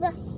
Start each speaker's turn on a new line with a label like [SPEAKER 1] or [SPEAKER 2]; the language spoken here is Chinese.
[SPEAKER 1] 不